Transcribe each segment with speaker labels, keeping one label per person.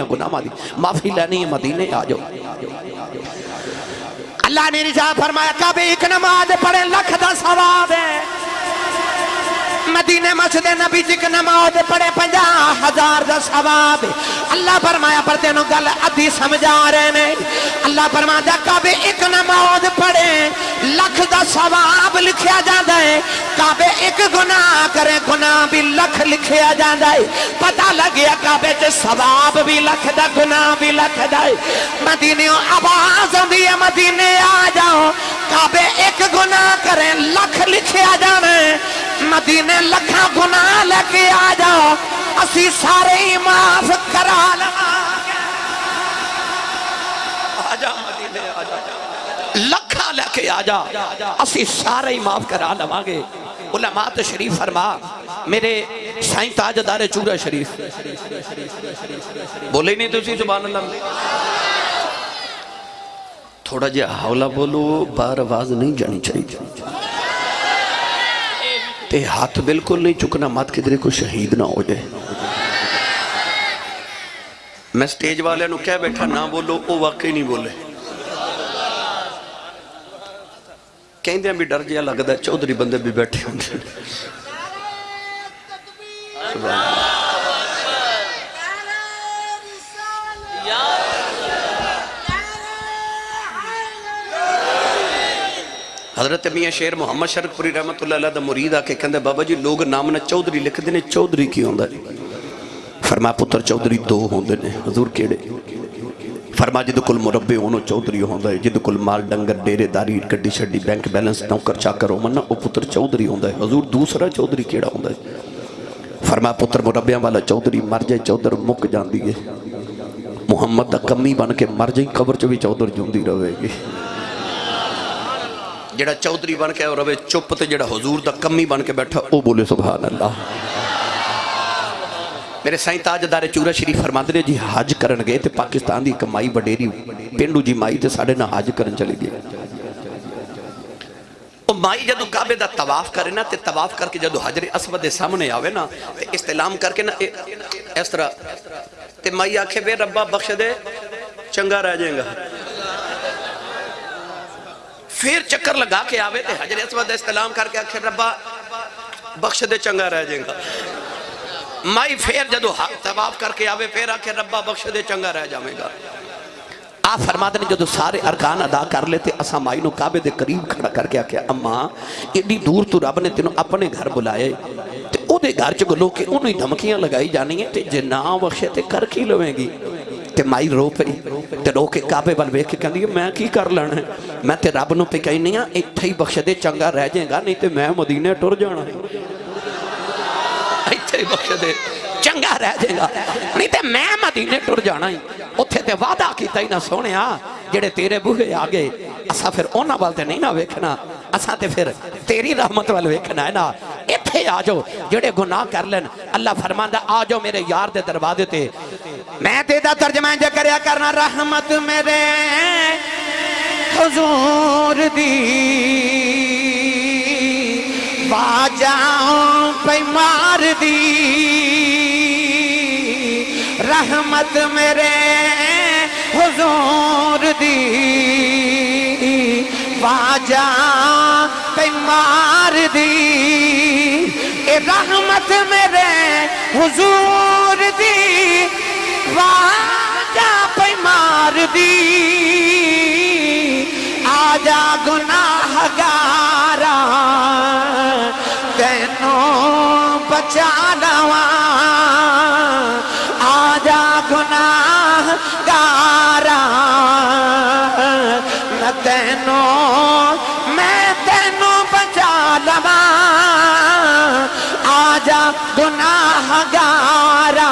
Speaker 1: نہ گناہ دی۔ معافی لینی ہے، مدینے آ جاؤ۔ اللہ نے رجا فرمایا، کبھی ایک نماز پڑھے لکھ دا ثواب ہے۔ مدینے مسجد نبی جی کی نماز پڑھے پنجا ہزار دا ثواب. اللہ فرمایا، پر تینوں گل ادھی سمجھا رہے نے. اللہ فرمایا کعبے ایک نماز پڑھے، لکھ دا ثواب لکھیا جاندہ ہے. کعبے ایک گناہ کرے، گناہ بھی لکھ لکھیا جاندہ ہے. پتہ لگیا کعبے چے ثواب بھی لکھ دا، گناہ بھی لکھ دا ہے. مدینے آواز ہوندی ہے، مدینے آ جاؤ. کعبے ایک گناہ کریں لکھ لکھیا جانے مدینے لکھا گناہ لے کے آ جاؤ۔ اسی سارے ہی معاف کرا لگا آجا مدینے آجا لکھا لے کے آجا اسی سارے ہی معاف کرا لوانگے علماء تشریف فرما، میرے سائن تاجدار چورہ شریف۔ بولے نہیں تو سی سبحان اللہ۔ تھوڑا جا حولہ بولو، بار آواز نہیں جانی چاہیے۔ تے ہاتھ بالکل نہیں چکنا مات کدھرے کو شہید نہ ہو جائے میں سٹیج والے نو کہہ بیٹھا نہ بولو او واقعی نہیں بولے کہیں دیں بھی ڈر جیا لگتا ہے چودری بندے بھی بیٹھے ہوں سبحان اللہ حضرت میاں شیر محمد شرک پوری رحمت اللہ علیہ دا مرید آکے کہندے بابا جی لوگ نام نہ چودری لکھ دینے چودری کی ہوندہ ہے فرما پتر چودری دو ہوندے نے حضور کیڑے فرما جد کل مربے ہونو چودری ہوندہ ہے جد کل مال ڈنگر ڈیرے داری کڈی شڈی بینک بیلنس نوکر چاکر ہو منہ او پتر چودری ہوندہ ہے حضور دوسرا چودری کیڑا ہوندہ ہے فرما پتر مربیاں والا چودری مر جائے چودر مک جان دیئے محمد دا کمی بن کے مر جائیں قبر چوی چودر جوندی روے گی جڑا چودری بن کے اور روے چپ تے جڑا حضور دا کمی بن کے بیٹھا، او بولے سبحان اللہ میرے سائیں تاجدار چورہ شریف فرماندے نے جی حج کرن گئے تے پاکستان دی کمائی وڈیری پینڈو جی مائی تے ساڑے نہ حج کرن چلے گئے۔ او مائی جدو کعبے دا تواف کرے نا، تے تواف کر کے جدو حجر اسود دے سامنے آوے نا، تے استعلام کر کے نا اس طرح۔ تے مائی آکھے بے ربا بخش دے، چنگا رہ جائیں گا۔ پھر چکر لگا کے آوے تے حجر اسود استعلام کر کے آکھے، ربا، بخش دے چنگا رہ جائیں گا۔ مائی پھر جدو تواف کر کے آوے، پھر آکھے، ربا، بخش دے چنگا رہ جائیں گا۔ آپ فرماتے ہیں جدو سارے ارکان ادا کر لیتے اسا مائی نو کعبے دے قریب کھڑا کر کے آکھے، اماں، ایڈی دور تو رب نے تینوں اپنے گھر بلائے۔ تے او دے گھر چ گلو کے انہی دھمکیاں لگائی جانی ہیں تے جے نا بخشے تے کر کی لویں گی؟ تے مائی رو پئی تے رو کے کعبے ول ویکھ کے کہندی میں کی کر لینا ہے میں تے رب نو پہ کہی نہیں ہاں ایتھے ہی بخش دے چنگا رہ جائے گا نہیں تے میں مدینے ٹر جانا ہے ایتھے ہی بخش دے چنگا رہ جائے گا نہیں تے میں مدینے ٹر جانا ہی اتھے تے وعدہ کیتا ہی نہ سونے ہاں جڑے تیرے بوہے آگے اسا پھر اونا والتے نہیں نہ ویکھنا اسا تے پھر تیری رحمت وال ویکھنا ہے نا ایتھے آ جاؤ جڑے گناہ کر لین اللہ فرماندا آ جاؤ میرے میں تے ترجمہ جے کریا کرنا، رحمت میرے حضور دی۔ واجاؤں پہ مار دی۔ رحمت میرے حضور دی۔ واجہ پہ مار دی۔ اے رحمت میرے حضور دی۔ واجہ پہ مار دی آجا گناہ گارا تینوں بچا لوا آجا گناہ گارا میں تینوں میں تینوں بچا لوا آجا گناہ گارا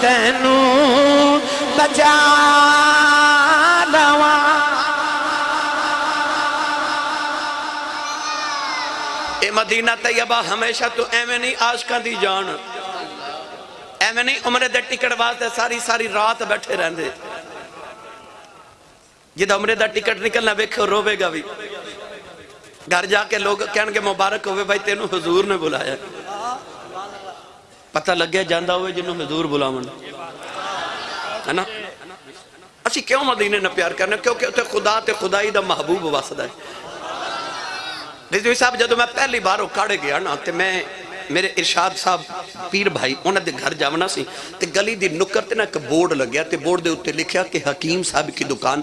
Speaker 1: تینوں بچا لوا۔ اے مدینہ طیبہ ہمیشہ تو ایویں نہیں عاشقاں دی جان۔ ایویں نہیں عمرے دے ٹکٹ واسطے ساری ساری رات بیٹھے رہندے۔ جدہ عمرے دا ٹکٹ نکلنا ویکھو روے گا بھی گھر جا کے لوگ کہن کے مبارک ہوئے بھائی تینوں حضور نے بلایا۔ ہے ਪਤਾ ਲੱਗਿਆ ਜਾਂਦਾ ਹੋਵੇ ਜਿਹਨੂੰ ਹਜ਼ੂਰ ਬੁਲਾਵਣ ਹੈ ਨਾ ਅਸੀਂ ਕਿਉਂ ਮਦੀਨੇ ਨਾਲ ਪਿਆਰ ਕਰਨਾ? ਕਿਉਂਕਿ ਉੱਥੇ ਖੁਦਾ ਤੇ ਖੁਦਾਈ ਦਾ ਮਹਬੂਬ ਵਸਦਾ ਹੈ। ਰਿਜ਼ਵੀ ਸਾਹਿਬ, ਜਦੋਂ ਮੈਂ ਪਹਿਲੀ ਵਾਰ ਉਹ ਕਾੜੇ ਗਿਆ ਨਾ, ਤੇ ਮੈਂ, ਮੇਰੇ ਇਰਸ਼ਾਦ ਸਾਹਿਬ, ਪੀਰ ਭਾਈ, ਉਹਨਾਂ ਦੇ ਘਰ ਜਾਵਣਾ ਸੀ, ਤੇ ਗਲੀ ਦੀ ਨੁੱਕਰ ਤੇ ਨਾ ਇੱਕ ਬੋਰਡ ਲੱਗਿਆ, ਤੇ ਬੋਰਡ ਦੇ ਉੱਤੇ ਲਿਖਿਆ ਕਿ ਹਕੀਮ ਸਾਹਿਬ ਕੀ ਦੁਕਾਨ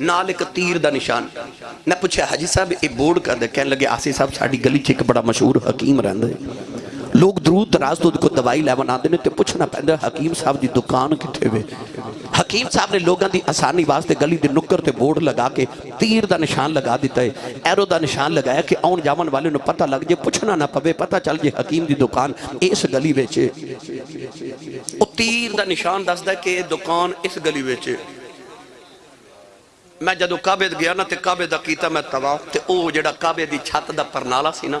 Speaker 1: ਨਾਲ ਇੱਕ ਤੀਰ ਦਾ ਨਿਸ਼ਾਨ। ਮੈਂ ਪੁੱਛਿਆ, ਹਾਜੀ ਸਾਹਿਬ, ਇਹ ਬੋਰਡ ਕਰਦੇ ਕਹਿਣ ਲੱਗੇ ਆਸੀ ਸਾਹਿਬ, ਸਾਡੀ ਗਲੀ 'ਚ ਇੱਕ ਬੜਾ ਮਸ਼ਹੂਰ ਹਕੀਮ ਰਹਿੰਦਾ ਹੈ। ਲੋਕ ਦਰੂਦ ਦਰਾਜ਼ ਤੋਂ ਕੋ ਦਵਾਈ ਲੈਵਣ ਆਉਂਦੇ ਨੇ ਤੇ ਪੁੱਛਣਾ ਪੈਂਦਾ, ਹਕੀਮ ਸਾਹਿਬ ਦੀ ਦੁਕਾਨ ਕਿੱਥੇ ਵੇ? ਹਕੀਮ ਸਾਹਿਬ ਨੇ ਲੋਕਾਂ ਦੀ ਆਸਾਨੀ ਵਾਸਤੇ ਗਲੀ ਦੇ ਨੁੱਕਰ ਤੇ ਬੋਰਡ ਲਗਾ ਕੇ ਤੀਰ ਦਾ ਨਿਸ਼ਾਨ ਲਗਾ ਦਿੱਤਾ ਹੈ ਐਰੋ ਦਾ ਨਿਸ਼ਾਨ ਲਗਾਇਆ ਕਿ ਆਉਣ ਜਾਵਣ ਵਾਲੇ ਨੂੰ ਪਤਾ ਲੱਗ ਜੇ, ਪੁੱਛਣਾ ਨਾ ਪਵੇ, ਪਤਾ ਚੱਲ ਜੇ ਹਕੀਮ ਦੀ ਦੁਕਾਨ ਇਸ ਗਲੀ ਵਿੱਚ ਉਹ ਤੀਰ ਦਾ ਨਿਸ਼ਾਨ ਦੱਸਦਾ ਕਿ ਇਹ ਦੁਕਾਨ ਇਸ ਗਲੀ ਵਿੱਚ ਮੈਂ ਜਦੋਂ ਕਾਬੇ ਗਿਆ ਨਾ ਤੇ ਕਾਬੇ ਦਾ ਕੀਤਾ ਮੈਂ ਤਵਾਫ ਤੇ ਉਹ ਜਿਹੜਾ ਕਾਬੇ ਦੀ ਛੱਤ ਦਾ ਪਰਨਾਲਾ ਸੀ ਨਾ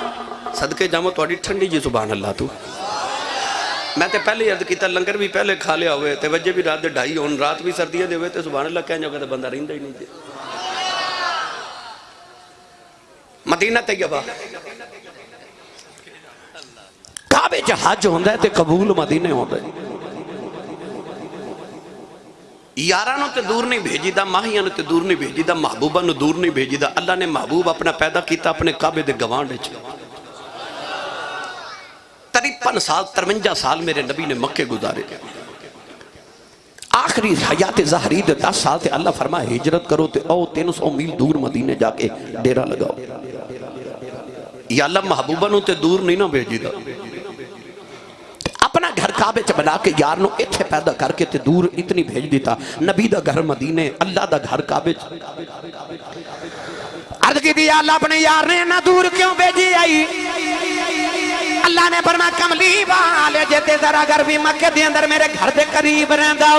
Speaker 2: صدقے جامع تھوڑی
Speaker 1: ٹھنڈی جی سبحان اللہ تو میں تے پہلے عرض کیتا لنگر بھی پہلے کھا لیا ہوئے تے وجہ بھی رات دے ڈھائی ہون رات بھی سردیاں دے ہوئے تے سبحان اللہ کہنے ہوگا تے بندہ رہندا ہی نہیں مدینہ تے گیا با کعبے جہاج ہوندہ ہے تے قبول مدینے ہوندہ ہے یارانوں تے دور نہیں بھیجی دا ماہیانوں تے دور نہیں بھیجی دا محبوبانوں دور نہیں بھیجی دا اللہ نے محبوب اپنا پیدا کیتا اپنے کعبے دے گوانڈے چھے قریب سال ترمنجہ سال میرے نبی نے مکے گزارے۔ آخری حیات زہری دے دس سال تے اللہ فرما ہجرت کرو تے او تین سو میل دور مدینے جا کے ڈیرہ لگاؤ۔ یا اللہ محبوبہ نو تے دور نہیں نہ بھیجی دا۔ اپنا گھر کعبے چ بنا کے یار نو اتھے پیدا کر کے تے دور اتنی بھیج دیتا۔ نبی دا گھر مدینے، اللہ دا گھر کعبے چ۔ عرض کی دی اللہ اپنے یار نے نہ
Speaker 3: دور کیوں بھیجی آئی؟ اللہ نے فرما کملی والے جیتے ذرا گھر بھی مکہ دے اندر میرے گھر دے قریب رہندا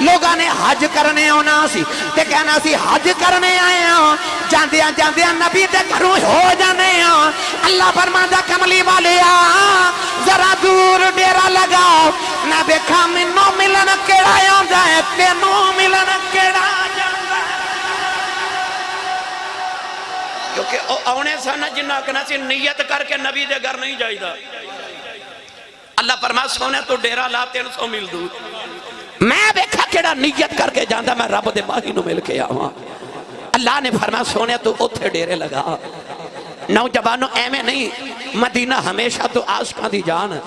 Speaker 3: لوگاں نے حج کرنے آنا سی تے کہنا سی، حج کرنے آئے ہاں۔ جاندیاں جاندیاں نبی دے گھروں ہو جانے ہاں۔ اللہ فرما دا کملی والے آ، ذرا دور ڈیرا لگاؤ۔ نہ دیکھا منوں ملن کیڑا آندا ہے، تینوں ملن کیڑا کہ آنے سانا جنہ کنا سی نیت کر
Speaker 1: کے نبی دے گھر نہیں جائی دا اللہ فرما، سونے تو ڈیرہ لا، تین سو مل دو میں بیکھا کیڑا نیت کر کے
Speaker 3: جاندہ میں رب دے باہی نو مل کے آواں۔ اللہ نے فرما، سونے تو اتھے ڈیرے لگا۔ نوجوانوں ایمیں نہیں، مدینہ ہمیشہ تو آس کا دی جان۔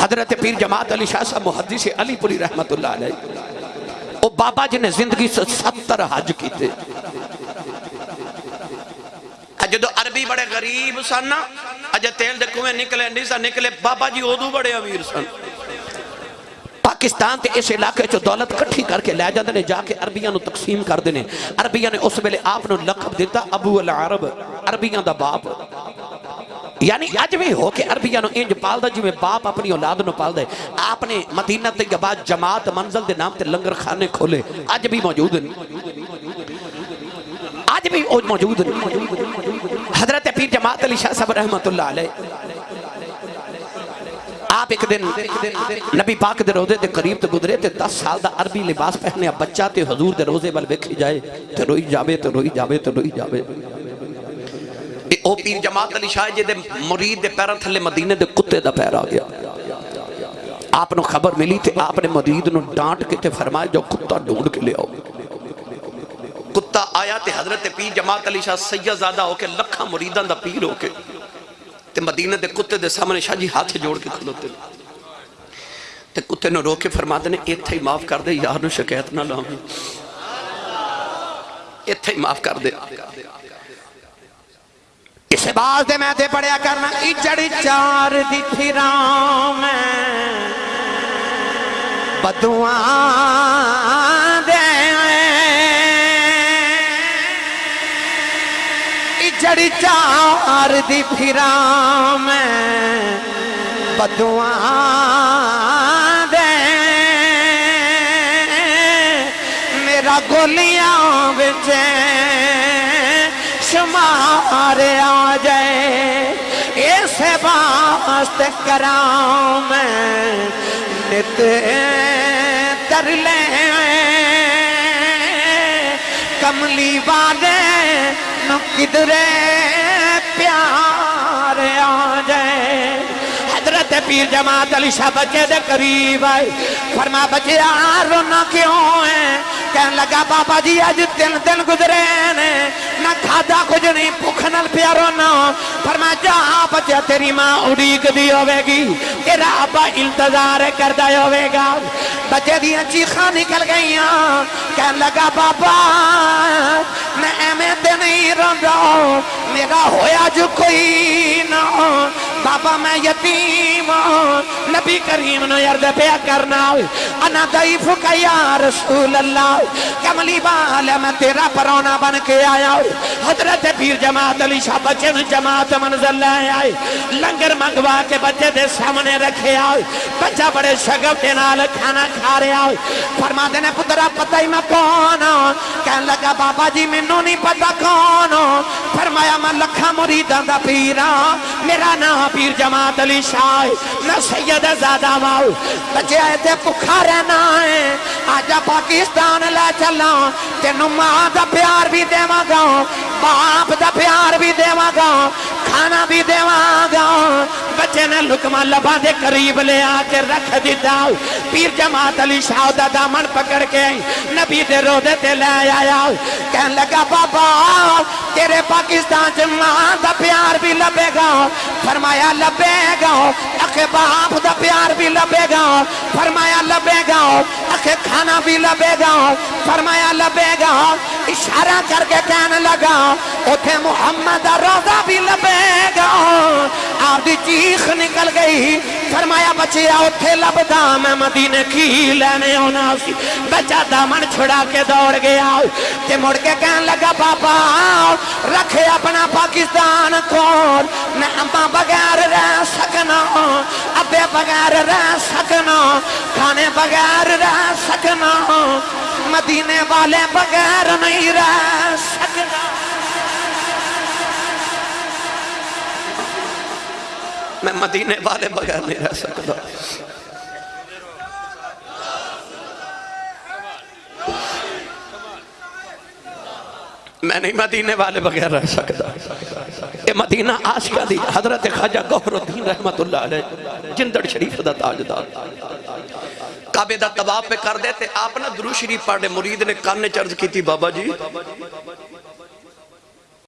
Speaker 3: حضرت پیر جماعت علی شاہ صاحب محدیث علی پوری رحمت اللہ علیہ۔ وہ بابا جنہیں زندگی سے ستر حج کی تھے جدو عربی
Speaker 1: بڑے غریب سن نا، اجے تیل دے کوئے نکلے، نہیں سن، نکلے۔ بابا جی اودو بڑے امیر سن۔ پاکستان تے اس
Speaker 3: علاقے چو دولت کٹھی کر کے لے جاندنے جا کے عربیاں نو تقسیم کر دینے عربیاں نے اس ویلے آپ نو لقب دیتا ابو العرب، عربیاں دا باپ۔ یعنی آج بھی ہو کہ عربیاں نو انج پال دا جی میں باپ اپنی اولاد نو پال دے آپ نے مدینہ تے کے جماعت منزل دے نام تے لنگر خانے کھولے۔ آج بھی موجود ہیں۔ آج بھی موجود حضرت پیر جماعت علی شاہ صاحب رحمت اللہ علیہ۔ آپ ایک دن نبی پاک دے روزے دے قریب تے گدرے تے دس سال دا عربی لباس پہنے بچہ تے حضور دے روزے بل ویکھی جائے۔ تے روئی جاوے، تے روئی جاوے، تے روئی جاوے۔ او پیر
Speaker 1: جماعت علی شاہ جے دے مرید دے پیراں تھلے مدینہ دے کتے دا پیر
Speaker 3: آ گیا۔ آپ نو خبر ملی تے آپ نے مرید نو ڈانٹ کے تے فرمایا جو کتا ڈونڈ کے لے آؤ۔ حتیٰ آیا
Speaker 1: تے حضرت پیر جماعت علی شاہ سیہ زیادہ ہو کے لکھا مریدان دا پیر ہو کے۔ تے مدینہ دے کتے دے سامنے شاہ جی ہاتھ جوڑ کے کھلوتے تے کتے نے رو کے فرما دے ایک تھا ہی معاف کر دے، یار نو شکیت نہ لاؤں۔ ایک تھا ہی معاف کر دے۔
Speaker 3: اسے باز دے میں دے پڑیا کرنا اچڑ چار دی تھی راؤں میں۔ بدوان چڑ چار دی پھرا میں بدوان دے۔ میرا گولیاں بچے شمار آ جائے۔ باست کرا میں نت تر لے۔ کملی بادے کدرے پیار آ جائے۔ حضرت پیر جماعت علی شاہ بچے دے قریب آئے۔ فرما بچے آر رونا کیوں ہے؟ کہنے لگا، بابا جی آج تین دن گزرے نے۔ نہ کھادا کچھ نہیں بھوک نال پیا رونا فرما جا بچے تیری ماں اڑیک دی ہوے گی تیرا ابا انتظار کردہ ہوے گا بچے دیاں چیخاں نکل گئیاں، کہن لگا بابا، میں ایمیں تے نہیں رہا میرا ہویا جو کوئی نہ ہو۔ بابا میں یتیم ہوں نبی کریم نو یرد پیا کرنا۔ انا ضعیف کا یا رسول اللہ، کملی بالا میں تیرا پرونا بن کے آیا۔ حضرت پیر جماعت علی شاہ بچے نو جماعت منزل لائے آئے۔ لنگر منگوا کے بچے دے سامنے رکھے آئے۔ بچہ بڑے شگف دے نال کھانا کھا رہے آئے فرما دینے پترہ پتہ ہی میں کون ہوں کہن لگا، بابا جی منو نہیں پتہ کون ہوں فرمایا، میں لکھا مریدان دا پیرا ہاں۔ میرا نام پیر جماعت علی شاہ میں سید زادہ واؤ بچے آئے تھے پکھا رہنا ہے۔ آجا پاکستان لے چلا تینو ماں دا پیار بھی دے گا۔ باپ دا پیار بھی دے گا، کھانا بھی دے گا۔ بچے نے لکمہ لبا دے قریب لے آ کے رکھ دیتا پیر جماعت علی شاہ دا دامن پکڑ کے نبی دے رو دے تے لے آیا۔ کہن لگا، بابا، تیرے پاکستان چ ماں دا پیار بھی لبے گا۔ فرمایا، لبے گا۔ اکھے باپ دا پیار بھی لبے گا۔ فرمایا، لبے گا۔ اکھے کھانا بھی لبے گا، فرمایا لبے گا، اشارہ کر کے کہنے لگا، اوتھے محمد روزہ بھی لبے گا۔ آپ دی چیخ نکل گئی، فرمایا بچیا، اوتھے لبدا، میں مدینے کی لینے ہونا سی۔ بچہ دامن چھڑا کے دوڑ گیا، تے مڑ کے کہنے لگا، بابا، رکھے اپنا پاکستان کون میں اماں بغیر رہ سکنا، ابے بغیر رہ سکنا، کھانے بغیر رہ سکنا۔ مدینے والے بغیر نہیں رہ سکنا۔
Speaker 1: میں مدینے والے بغیر نہیں رہ سکتا۔ میں نہیں مدینے والے بغیر رہ سکتا۔ یہ مدینہ آسیہ دی حضرت خواجہ گوھر الدین رحمت اللہ علیہ، جندڑ شریف دا تاجدار۔ کعبے دا تباہ پہ کر دیتے، آپ نہ درو شریف پڑھے مرید نے کان چرز کی تھی بابا جی۔